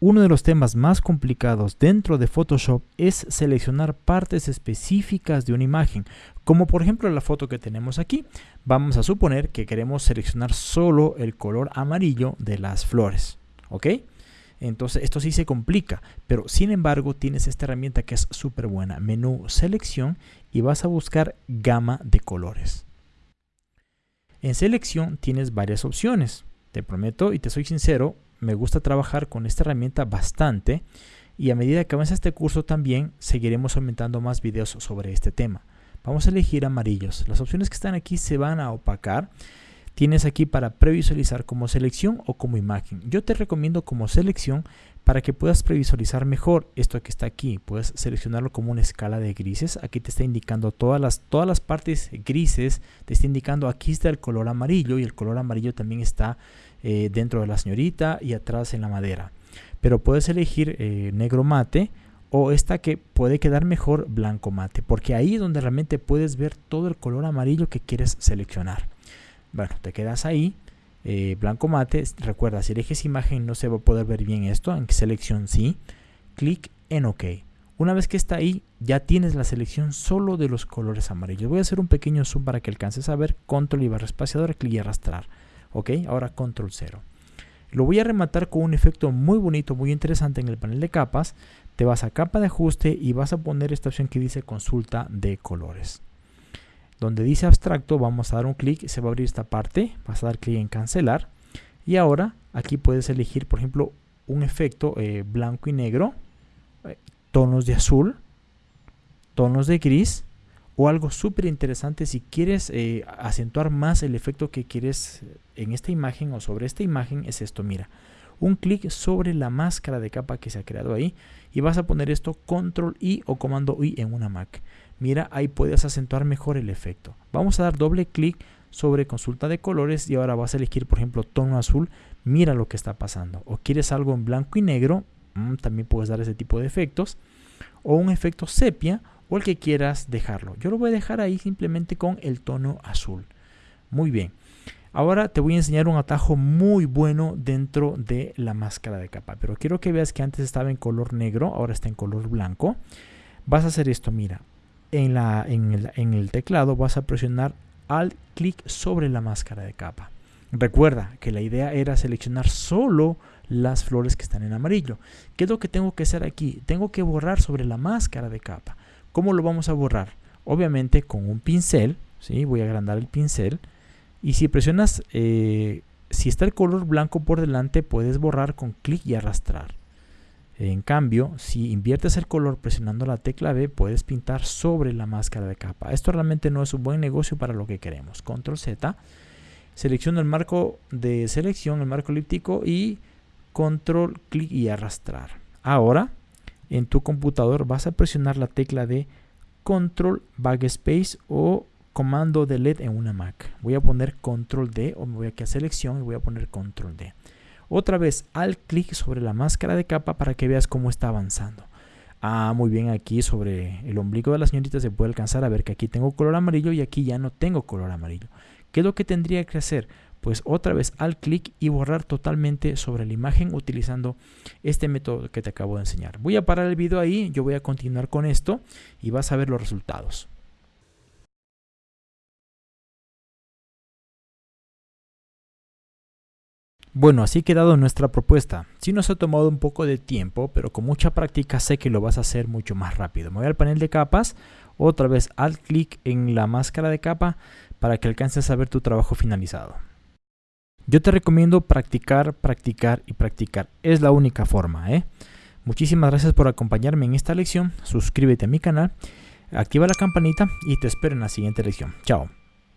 uno de los temas más complicados dentro de Photoshop es seleccionar partes específicas de una imagen, como por ejemplo la foto que tenemos aquí. Vamos a suponer que queremos seleccionar solo el color amarillo de las flores, ¿ok? Entonces esto sí se complica, pero sin embargo tienes esta herramienta que es súper buena, menú selección y vas a buscar gama de colores. En selección tienes varias opciones. Te prometo y te soy sincero, me gusta trabajar con esta herramienta bastante y a medida que avanza este curso también seguiremos aumentando más videos sobre este tema. Vamos a elegir amarillos. Las opciones que están aquí se van a opacar. Tienes aquí para previsualizar como selección o como imagen. Yo te recomiendo como selección para que puedas previsualizar mejor esto que está aquí. Puedes seleccionarlo como una escala de grises. Aquí te está indicando todas las, todas las partes grises. Te está indicando aquí está el color amarillo y el color amarillo también está eh, dentro de la señorita y atrás en la madera. Pero puedes elegir eh, negro mate o esta que puede quedar mejor blanco mate, porque ahí es donde realmente puedes ver todo el color amarillo que quieres seleccionar. Bueno, te quedas ahí, eh, blanco mate, recuerda, si eliges imagen no se va a poder ver bien esto, en selección sí, clic en OK. Una vez que está ahí, ya tienes la selección solo de los colores amarillos. Voy a hacer un pequeño zoom para que alcances a ver, control y barra espaciadora, clic y arrastrar. Ok, ahora control 0. Lo voy a rematar con un efecto muy bonito, muy interesante en el panel de capas. Te vas a capa de ajuste y vas a poner esta opción que dice consulta de colores. Donde dice abstracto vamos a dar un clic, se va a abrir esta parte, vas a dar clic en cancelar. Y ahora aquí puedes elegir por ejemplo un efecto eh, blanco y negro, eh, tonos de azul, tonos de gris o algo súper interesante si quieres eh, acentuar más el efecto que quieres en esta imagen o sobre esta imagen es esto, mira. Un clic sobre la máscara de capa que se ha creado ahí y vas a poner esto control I o comando I en una Mac. Mira, ahí puedes acentuar mejor el efecto. Vamos a dar doble clic sobre consulta de colores y ahora vas a elegir por ejemplo tono azul. Mira lo que está pasando. O quieres algo en blanco y negro, mm, también puedes dar ese tipo de efectos. O un efecto sepia o el que quieras dejarlo. Yo lo voy a dejar ahí simplemente con el tono azul. Muy bien. Ahora te voy a enseñar un atajo muy bueno dentro de la máscara de capa. Pero quiero que veas que antes estaba en color negro, ahora está en color blanco. Vas a hacer esto, mira. En, el, teclado vas a presionar al clic sobre la máscara de capa. Recuerda que la idea era seleccionar solo las flores que están en amarillo. ¿Qué es lo que tengo que hacer aquí? Tengo que borrar sobre la máscara de capa. ¿Cómo lo vamos a borrar? Obviamente con un pincel, ¿sí? voy a agrandar el pincel y si presionas, eh, si está el color blanco por delante, puedes borrar con clic y arrastrar. En cambio, si inviertes el color presionando la tecla B, puedes pintar sobre la máscara de capa. Esto realmente no es un buen negocio para lo que queremos. Control Z, selecciono el marco de selección, el marco elíptico y control, clic y arrastrar. Ahora en tu computador vas a presionar la tecla de control backspace o comando delete en una Mac. Voy a poner control D o me voy aquí a selección y voy a poner control D. Otra vez al clic sobre la máscara de capa para que veas cómo está avanzando. Ah, muy bien, aquí sobre el ombligo de la señorita se puede alcanzar a ver que aquí tengo color amarillo y aquí ya no tengo color amarillo. ¿Qué es lo que tendría que hacer? pues otra vez al clic y borrar totalmente sobre la imagen utilizando este método que te acabo de enseñar. Voy a parar el video ahí, yo voy a continuar con esto y vas a ver los resultados. Bueno, así quedado nuestra propuesta. Sí nos ha tomado un poco de tiempo, pero con mucha práctica sé que lo vas a hacer mucho más rápido. Me voy al panel de capas, otra vez al clic en la máscara de capa para que alcances a ver tu trabajo finalizado. Yo te recomiendo practicar, practicar y practicar. Es la única forma. ¿eh? Muchísimas gracias por acompañarme en esta lección. Suscríbete a mi canal, activa la campanita y te espero en la siguiente lección. Chao.